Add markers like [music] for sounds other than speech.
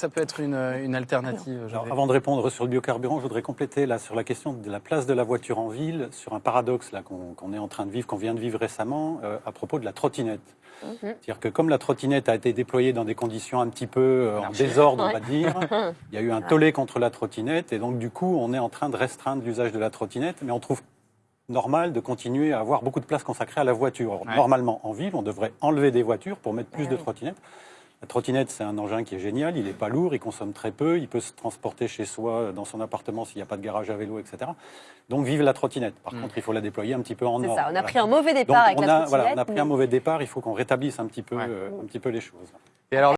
Ça peut être une, une alternative. Alors, Gervais. avant de répondre sur le biocarburant, je voudrais compléter là sur la question de la place de la voiture en ville, sur un paradoxe là qu'on est en train de vivre, qu'on vient de vivre récemment, euh, à propos de la trottinette. C'est-à-dire que comme la trottinette a été déployée dans des conditions un petit peu euh, en désordre, on va dire, [laughs] il y a eu un tollé contre la trottinette et donc du coup on est en train de restreindre l'usage de la trottinette, mais on trouve normal de continuer à avoir beaucoup de place consacrée à la voiture. Ouais. Normalement, en ville, on devrait enlever des voitures pour mettre plus de trottinettes. La trottinette, c'est un engin qui est génial, il n'est pas lourd, il consomme très peu, il peut se transporter chez soi, dans son appartement s'il n'y a pas de garage à vélo, etc. Donc vive la trottinette. Par Mm. contre, il faut la déployer un petit peu en C'est or. ça, on a Voilà. pris un mauvais Donc, départ avec on la trottinette. voilà, on a pris un mauvais départ, il faut qu'on rétablisse un petit peu, Ouais. euh, un petit peu les choses. Et alors,